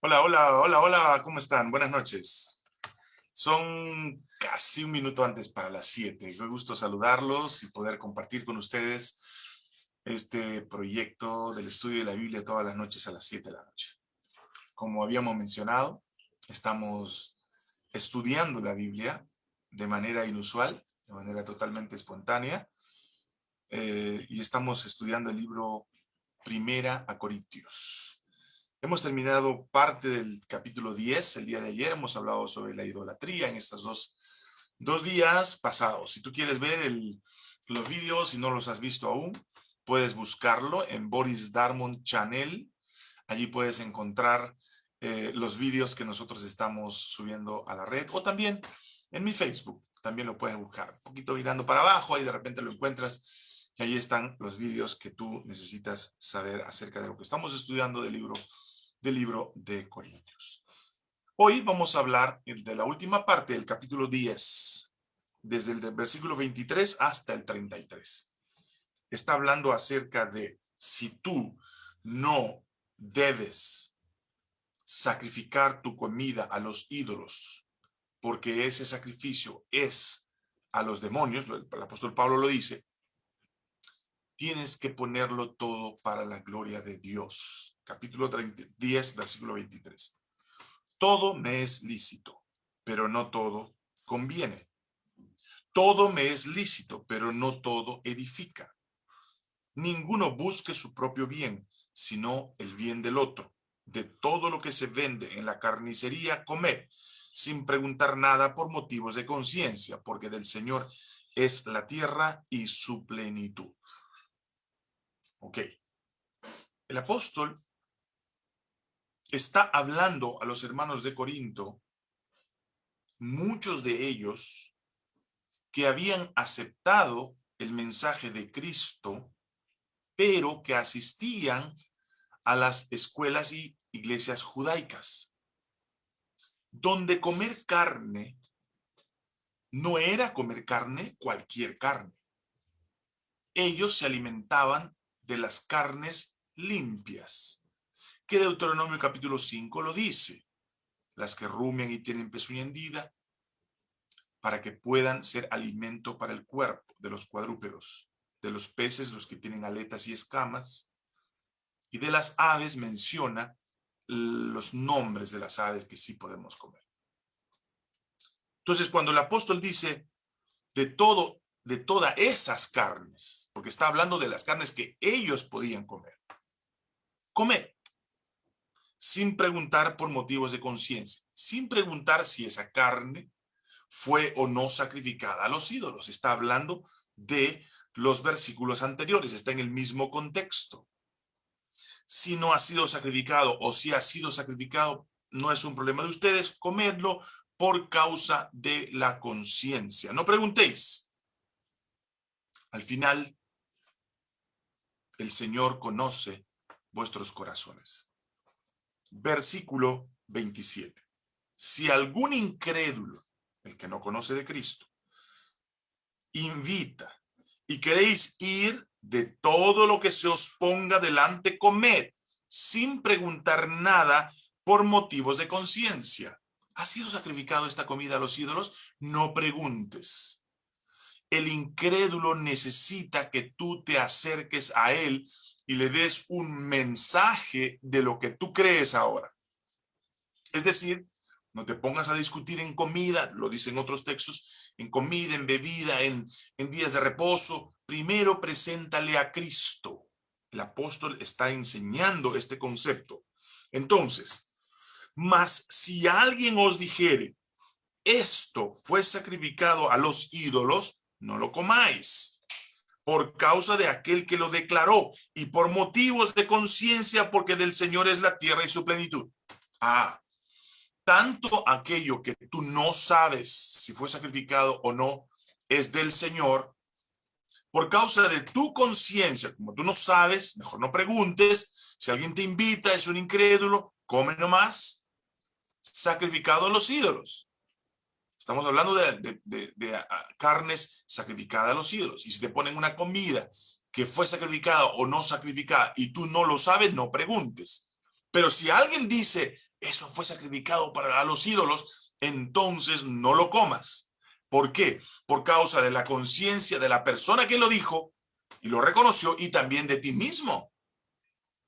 Hola, hola, hola, hola, ¿cómo están? Buenas noches. Son casi un minuto antes para las 7. Qué gusto saludarlos y poder compartir con ustedes este proyecto del estudio de la Biblia todas las noches a las 7 de la noche. Como habíamos mencionado, estamos estudiando la Biblia de manera inusual, de manera totalmente espontánea, eh, y estamos estudiando el libro Primera a Corintios. Hemos terminado parte del capítulo 10 el día de ayer. Hemos hablado sobre la idolatría en estos dos, dos días pasados. Si tú quieres ver los vídeos, si no los has visto aún, puedes buscarlo en Boris Darmon Channel. Allí puedes encontrar eh, los vídeos que nosotros estamos subiendo a la red. O también en mi Facebook, también lo puedes buscar. Un poquito mirando para abajo, y de repente lo encuentras y ahí están los vídeos que tú necesitas saber acerca de lo que estamos estudiando del libro, del libro de Corintios. Hoy vamos a hablar de la última parte del capítulo 10, desde el versículo 23 hasta el 33. Está hablando acerca de si tú no debes sacrificar tu comida a los ídolos, porque ese sacrificio es a los demonios, el apóstol Pablo lo dice, tienes que ponerlo todo para la gloria de Dios. Capítulo 10, versículo 23. Todo me es lícito, pero no todo conviene. Todo me es lícito, pero no todo edifica. Ninguno busque su propio bien, sino el bien del otro. De todo lo que se vende en la carnicería, comed, sin preguntar nada por motivos de conciencia, porque del Señor es la tierra y su plenitud. Ok. El apóstol está hablando a los hermanos de Corinto, muchos de ellos que habían aceptado el mensaje de Cristo, pero que asistían a las escuelas y iglesias judaicas, donde comer carne no era comer carne, cualquier carne. Ellos se alimentaban de las carnes limpias, que Deuteronomio capítulo 5 lo dice, las que rumian y tienen pezuña hendida, para que puedan ser alimento para el cuerpo de los cuadrúpedos, de los peces, los que tienen aletas y escamas, y de las aves menciona los nombres de las aves que sí podemos comer. Entonces, cuando el apóstol dice, de todo de todas esas carnes, porque está hablando de las carnes que ellos podían comer. Comer, sin preguntar por motivos de conciencia, sin preguntar si esa carne fue o no sacrificada a los ídolos. Está hablando de los versículos anteriores, está en el mismo contexto. Si no ha sido sacrificado o si ha sido sacrificado, no es un problema de ustedes comerlo por causa de la conciencia. No preguntéis, al final, el Señor conoce vuestros corazones. Versículo 27. Si algún incrédulo, el que no conoce de Cristo, invita y queréis ir de todo lo que se os ponga delante, comed, sin preguntar nada por motivos de conciencia. ¿Ha sido sacrificado esta comida a los ídolos? No preguntes. El incrédulo necesita que tú te acerques a él y le des un mensaje de lo que tú crees ahora. Es decir, no te pongas a discutir en comida, lo dicen otros textos, en comida, en bebida, en, en días de reposo. Primero preséntale a Cristo. El apóstol está enseñando este concepto. Entonces, mas si alguien os dijere, esto fue sacrificado a los ídolos, no lo comáis por causa de aquel que lo declaró y por motivos de conciencia porque del Señor es la tierra y su plenitud. Ah, tanto aquello que tú no sabes si fue sacrificado o no es del Señor, por causa de tu conciencia, como tú no sabes, mejor no preguntes, si alguien te invita, es un incrédulo, come nomás, sacrificado a los ídolos. Estamos hablando de, ah, carnes sacrificadas a los ídolos. Y si te ponen una comida que fue sacrificada o no sacrificada y tú no lo sabes, no preguntes. Pero si alguien dice, eso fue sacrificado para los ídolos, entonces no lo comas. ¿Por qué? Por causa de la conciencia de la persona que lo dijo y lo reconoció y también de ti mismo.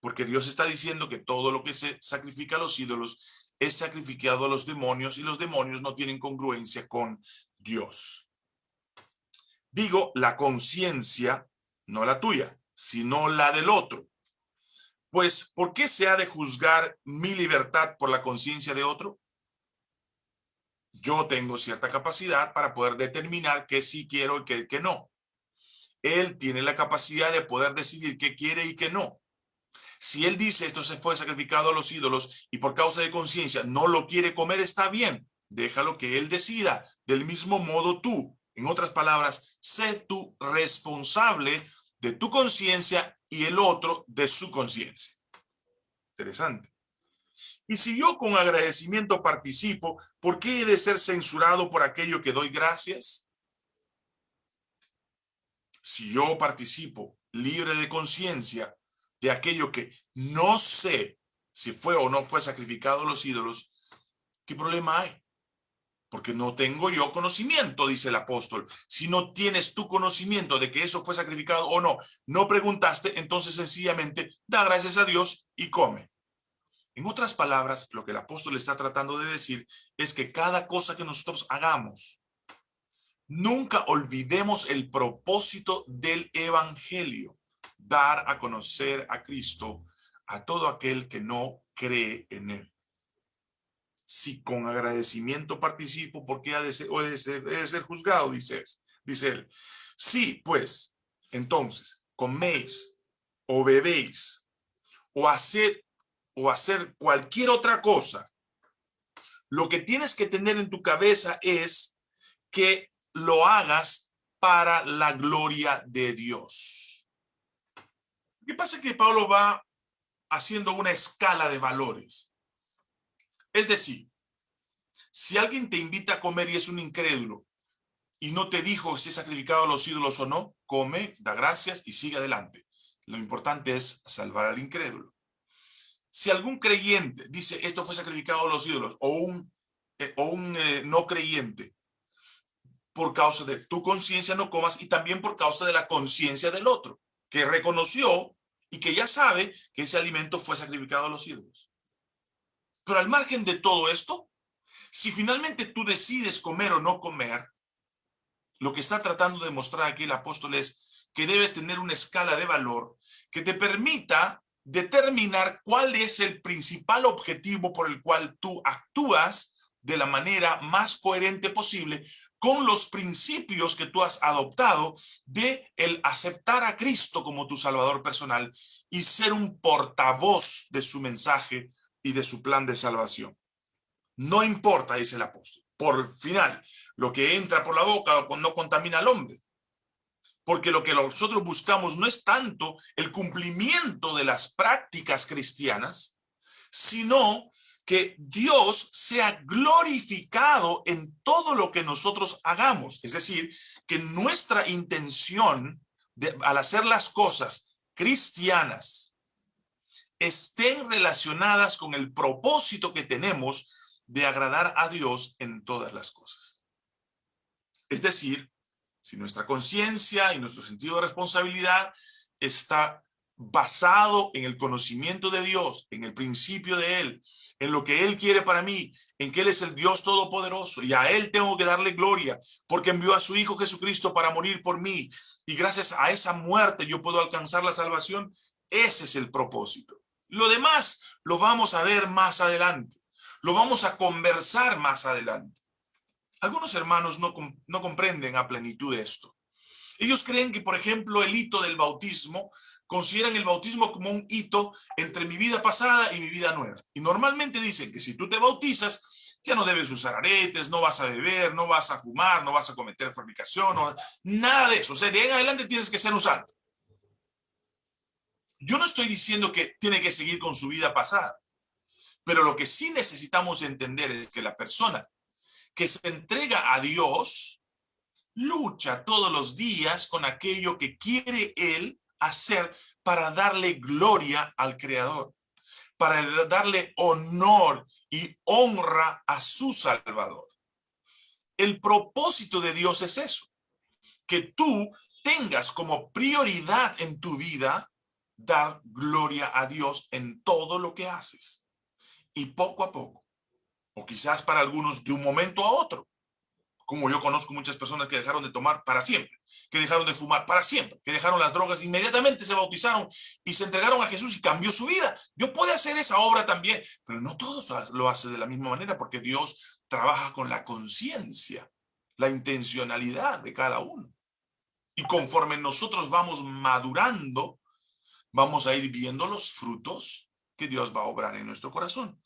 Porque Dios está diciendo que todo lo que se sacrifica a los ídolos es sacrificado a los demonios y los demonios no tienen congruencia con Dios. Digo, la conciencia, no la tuya, sino la del otro. Pues, ¿por qué se ha de juzgar mi libertad por la conciencia de otro? Yo tengo cierta capacidad para poder determinar qué sí quiero y qué, no. Él tiene la capacidad de poder decidir qué quiere y qué no. Si él dice esto se fue sacrificado a los ídolos y por causa de conciencia no lo quiere comer, está bien. Déjalo que él decida. Del mismo modo tú, en otras palabras, sé tú responsable de tu conciencia y el otro de su conciencia. Interesante. Y si yo con agradecimiento participo, ¿por qué he de ser censurado por aquello que doy gracias? Si yo participo libre de conciencia de aquello que no sé si fue o no fue sacrificado a los ídolos, ¿qué problema hay? Porque no tengo yo conocimiento, dice el apóstol. Si no tienes tu conocimiento de que eso fue sacrificado o no, no preguntaste, entonces sencillamente da gracias a Dios y come. En otras palabras, lo que el apóstol está tratando de decir es que cada cosa que nosotros hagamos, nunca olvidemos el propósito del evangelio, dar a conocer a Cristo a todo aquel que no cree en él si con agradecimiento participo, porque ha de ser, juzgado, dice, dice él. Sí, pues, entonces, coméis o bebéis o hacer, o hacer cualquier otra cosa, lo que tienes que tener en tu cabeza es que lo hagas para la gloria de Dios. ¿Qué pasa? Que Pablo va haciendo una escala de valores. Es decir, si alguien te invita a comer y es un incrédulo y no te dijo si es sacrificado a los ídolos o no, come, da gracias y sigue adelante. Lo importante es salvar al incrédulo. Si algún creyente dice esto fue sacrificado a los ídolos o un, eh, o un eh, no creyente, por causa de tu conciencia no comas y también por causa de la conciencia del otro, que reconoció y que ya sabe que ese alimento fue sacrificado a los ídolos. Pero al margen de todo esto, si finalmente tú decides comer o no comer, lo que está tratando de mostrar aquí el apóstol es que debes tener una escala de valor que te permita determinar cuál es el principal objetivo por el cual tú actúas de la manera más coherente posible con los principios que tú has adoptado de el aceptar a Cristo como tu Salvador personal y ser un portavoz de su mensaje y de su plan de salvación. No importa, dice el apóstol, por final, lo que entra por la boca no contamina al hombre. Porque lo que nosotros buscamos no es tanto el cumplimiento de las prácticas cristianas, sino que Dios sea glorificado en todo lo que nosotros hagamos. Es decir, que nuestra intención de, al hacer las cosas cristianas, estén relacionadas con el propósito que tenemos de agradar a Dios en todas las cosas. Es decir, si nuestra conciencia y nuestro sentido de responsabilidad está basado en el conocimiento de Dios, en el principio de Él, en lo que Él quiere para mí, en que Él es el Dios Todopoderoso y a Él tengo que darle gloria porque envió a su Hijo Jesucristo para morir por mí y gracias a esa muerte yo puedo alcanzar la salvación, ese es el propósito. Lo demás lo vamos a ver más adelante. Lo vamos a conversar más adelante. Algunos hermanos no, no comprenden a plenitud esto. Ellos creen que, por ejemplo, el hito del bautismo, consideran el bautismo como un hito entre mi vida pasada y mi vida nueva. Y normalmente dicen que si tú te bautizas, ya no debes usar aretes, no vas a beber, no vas a fumar, no vas a cometer fornicación, nada de eso. O sea, de ahí en adelante tienes que ser un santo. Yo no estoy diciendo que tiene que seguir con su vida pasada, pero lo que sí necesitamos entender es que la persona que se entrega a Dios lucha todos los días con aquello que quiere Él hacer para darle gloria al Creador, para darle honor y honra a su Salvador. El propósito de Dios es eso, que tú tengas como prioridad en tu vida dar gloria a Dios en todo lo que haces. Y poco a poco, o quizás para algunos de un momento a otro, como yo conozco muchas personas que dejaron de tomar para siempre, que dejaron de fumar para siempre, que dejaron las drogas, inmediatamente se bautizaron y se entregaron a Jesús y cambió su vida. Yo puedo hacer esa obra también, pero no todos lo hacen de la misma manera porque Dios trabaja con la conciencia, la intencionalidad de cada uno. Y conforme nosotros vamos madurando, vamos a ir viendo los frutos que Dios va a obrar en nuestro corazón.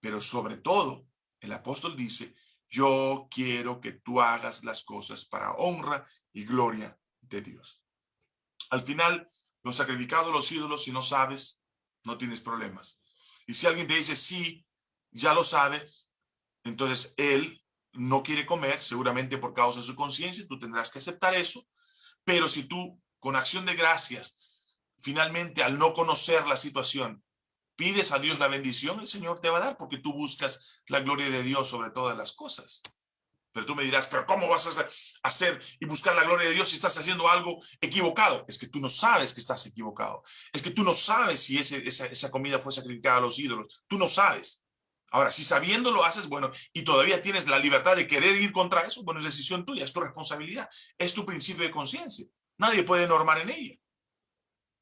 Pero sobre todo, el apóstol dice, yo quiero que tú hagas las cosas para honra y gloria de Dios. Al final, los sacrificados los ídolos, si no sabes, no tienes problemas. Y si alguien te dice, sí, ya lo sabes, entonces él no quiere comer, seguramente por causa de su conciencia, tú tendrás que aceptar eso. Pero si tú, con acción de gracias, finalmente al no conocer la situación, pides a Dios la bendición, el Señor te va a dar porque tú buscas la gloria de Dios sobre todas las cosas. Pero tú me dirás, pero ¿cómo vas a hacer y buscar la gloria de Dios si estás haciendo algo equivocado? Es que tú no sabes que estás equivocado. Es que tú no sabes si ese, esa, esa comida fue sacrificada a los ídolos. Tú no sabes. Ahora, si sabiendo lo haces, bueno, y todavía tienes la libertad de querer ir contra eso, bueno, es decisión tuya, es tu responsabilidad, es tu principio de conciencia. Nadie puede normar en ella.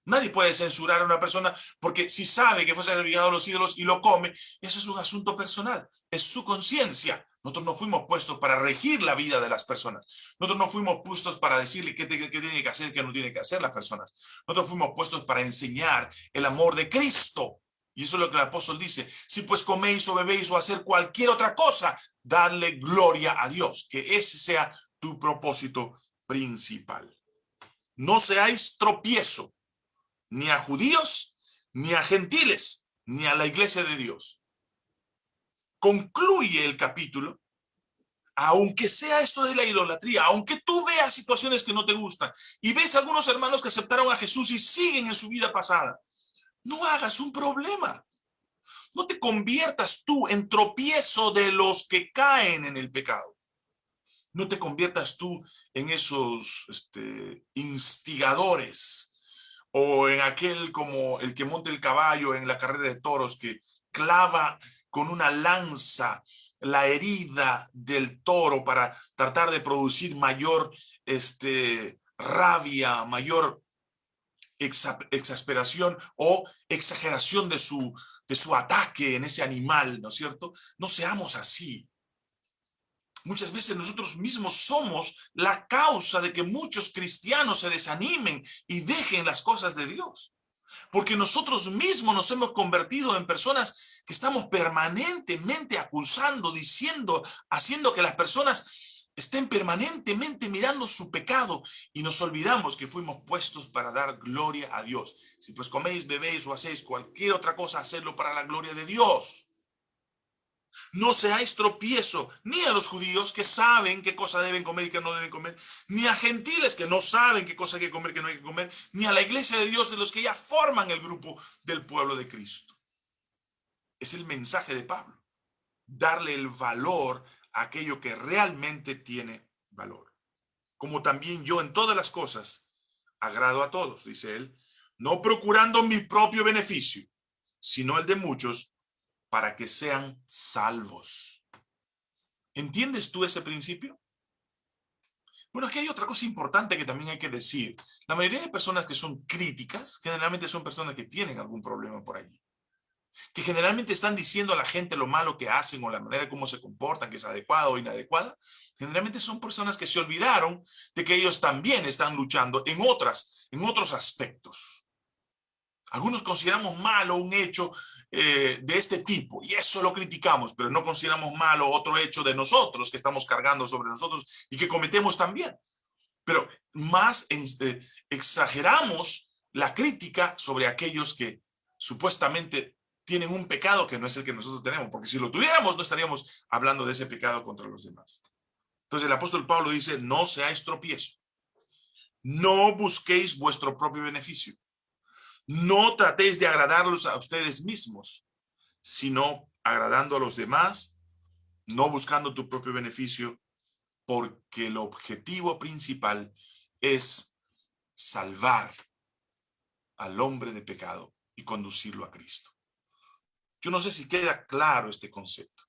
Nadie puede censurar a una persona porque si sabe que fue sacrificado a los ídolos y lo come, eso es un asunto personal, es su conciencia. Nosotros no fuimos puestos para regir la vida de las personas. Nosotros no fuimos puestos para decirle qué, tiene que hacer qué no tiene que hacer las personas. Nosotros fuimos puestos para enseñar el amor de Cristo. Y eso es lo que el apóstol dice. Si pues coméis o bebéis o hacer cualquier otra cosa, darle gloria a Dios. Que ese sea tu propósito principal. No seáis tropiezo ni a judíos, ni a gentiles, ni a la iglesia de Dios. Concluye el capítulo, aunque sea esto de la idolatría, aunque tú veas situaciones que no te gustan y ves algunos hermanos que aceptaron a Jesús y siguen en su vida pasada, no hagas un problema. No te conviertas tú en tropiezo de los que caen en el pecado. No te conviertas tú en esos este, instigadores o en aquel como el que monta el caballo en la carrera de toros que clava con una lanza la herida del toro para tratar de producir mayor este, rabia, mayor exasperación o exageración de su, de su ataque en ese animal, ¿no es cierto? No seamos así. Muchas veces nosotros mismos somos la causa de que muchos cristianos se desanimen y dejen las cosas de Dios. Porque nosotros mismos nos hemos convertido en personas que estamos permanentemente acusando, diciendo, haciendo que las personas estén permanentemente mirando su pecado y nos olvidamos que fuimos puestos para dar gloria a Dios. Si pues coméis, bebéis o hacéis cualquier otra cosa, hacerlo para la gloria de Dios. No seáis tropiezo ni a los judíos que saben qué cosa deben comer y qué no deben comer, ni a gentiles que no saben qué cosa hay que comer y qué no hay que comer, ni a la iglesia de Dios de los que ya forman el grupo del pueblo de Cristo. Es el mensaje de Pablo. Darle el valor a aquello que realmente tiene valor. Como también yo en todas las cosas agrado a todos, dice él, no procurando mi propio beneficio, sino el de muchos para que sean salvos. ¿Entiendes tú ese principio? Bueno, aquí hay otra cosa importante que también hay que decir. La mayoría de personas que son críticas, generalmente son personas que tienen algún problema por allí. Que generalmente están diciendo a la gente lo malo que hacen o la manera como se comportan, que es adecuada o inadecuada. Generalmente son personas que se olvidaron de que ellos también están luchando en otras, en otros aspectos. Algunos consideramos malo un hecho eh, de este tipo, y eso lo criticamos, pero no consideramos malo otro hecho de nosotros que estamos cargando sobre nosotros y que cometemos también. Pero más este, exageramos la crítica sobre aquellos que supuestamente tienen un pecado que no es el que nosotros tenemos, porque si lo tuviéramos no estaríamos hablando de ese pecado contra los demás. Entonces el apóstol Pablo dice, no seáis tropiezo, no busquéis vuestro propio beneficio, no tratéis de agradarlos a ustedes mismos, sino agradando a los demás, no buscando tu propio beneficio, porque el objetivo principal es salvar al hombre de pecado y conducirlo a Cristo. Yo no sé si queda claro este concepto.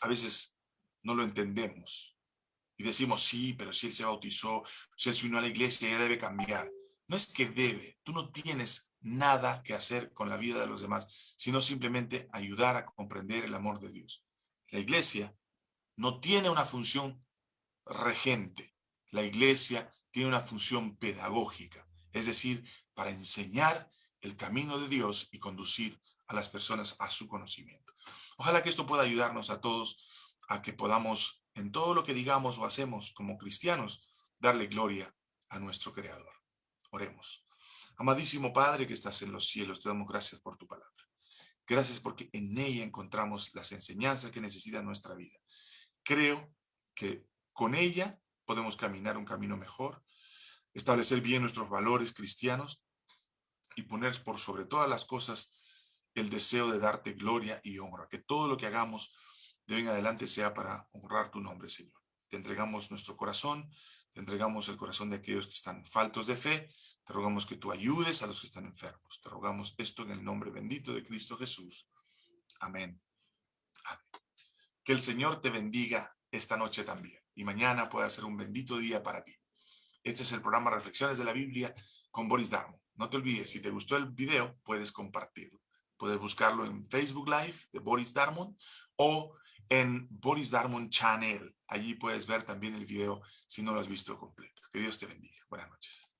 A veces no lo entendemos y decimos, sí, pero si él se bautizó, si él se unió a la iglesia, ya debe cambiar. No es que debe, tú no tienes nada que hacer con la vida de los demás, sino simplemente ayudar a comprender el amor de Dios. La iglesia no tiene una función regente. La iglesia tiene una función pedagógica, es decir, para enseñar el camino de Dios y conducir a las personas a su conocimiento. Ojalá que esto pueda ayudarnos a todos a que podamos, en todo lo que digamos o hacemos como cristianos, darle gloria a nuestro Creador. Oremos. Amadísimo Padre que estás en los cielos, te damos gracias por tu palabra. Gracias porque en ella encontramos las enseñanzas que necesita nuestra vida. Creo que con ella podemos caminar un camino mejor, establecer bien nuestros valores cristianos y poner por sobre todas las cosas el deseo de darte gloria y honra. Que todo lo que hagamos de hoy en adelante sea para honrar tu nombre, Señor. Te entregamos nuestro corazón, te entregamos el corazón de aquellos que están faltos de fe. Te rogamos que tú ayudes a los que están enfermos. Te rogamos esto en el nombre bendito de Cristo Jesús. Amén. Amén. Que el Señor te bendiga esta noche también y mañana pueda ser un bendito día para ti. Este es el programa Reflexiones de la Biblia con Boris Darmon. No te olvides, si te gustó el video, puedes compartirlo. Puedes buscarlo en Facebook Live de Boris Darmon o en Boris Darmon Channel. Allí puedes ver también el video si no lo has visto completo. Que Dios te bendiga. Buenas noches.